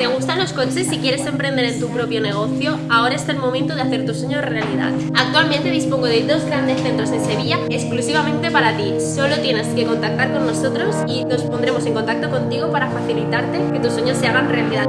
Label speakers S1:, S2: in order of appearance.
S1: ¿Te gustan los coches y quieres emprender en tu propio negocio? Ahora es el momento de hacer tu sueño realidad. Actualmente dispongo de dos grandes centros en Sevilla exclusivamente para ti. Solo tienes que contactar con nosotros y nos pondremos en contacto contigo para facilitarte que tus sueños se hagan realidad.